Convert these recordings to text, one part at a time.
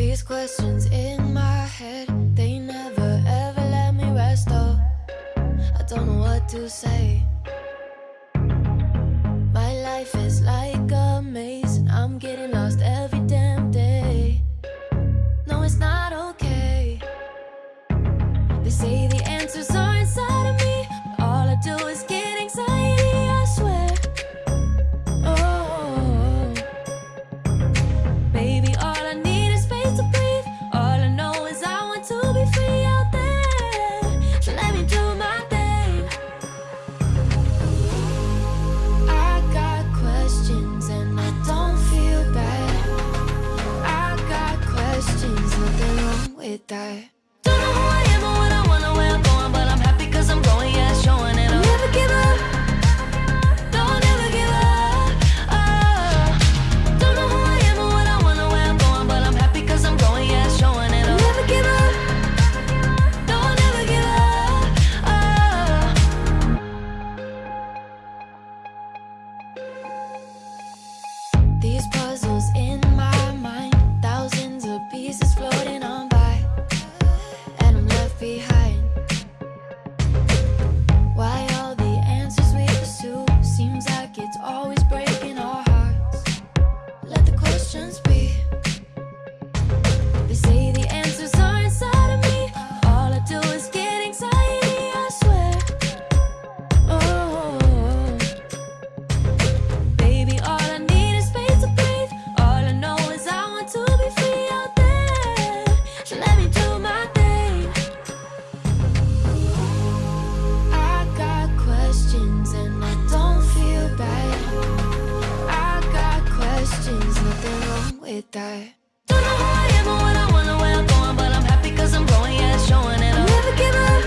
These questions in my head, they never ever let me rest, oh I don't know what to say. that that. Don't know who I am or what I wanna, where I'm going, but I'm happy cause I'm growing, yeah, it's showing, and I never give up.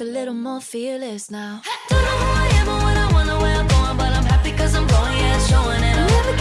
a little more fearless now. Don't know who I am or what I wanna, where I'm going, but I'm happy cause I'm going, yeah, showing it.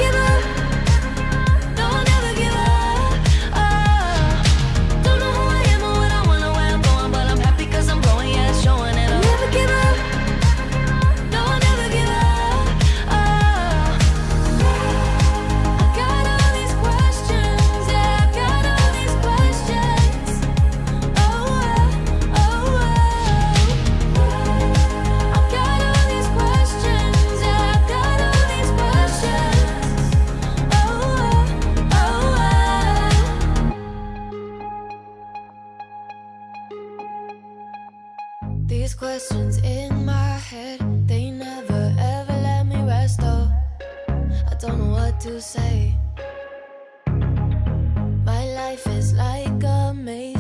questions in my head. They never ever let me rest Oh, I don't know what to say. My life is like a maze.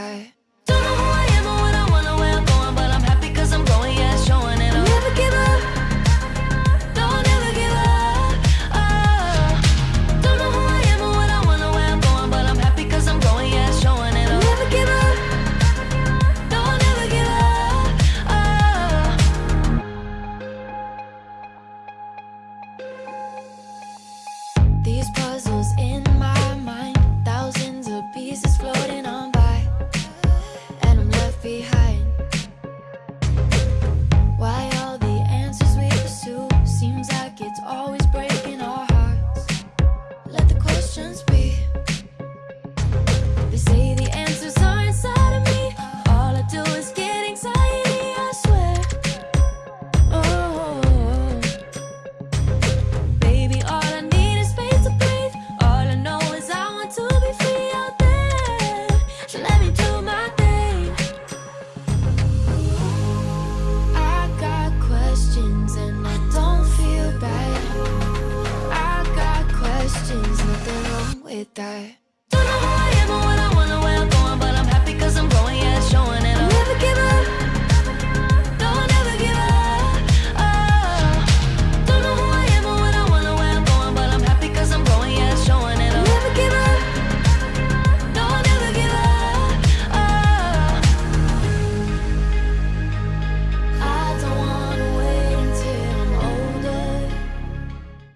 sky. With that.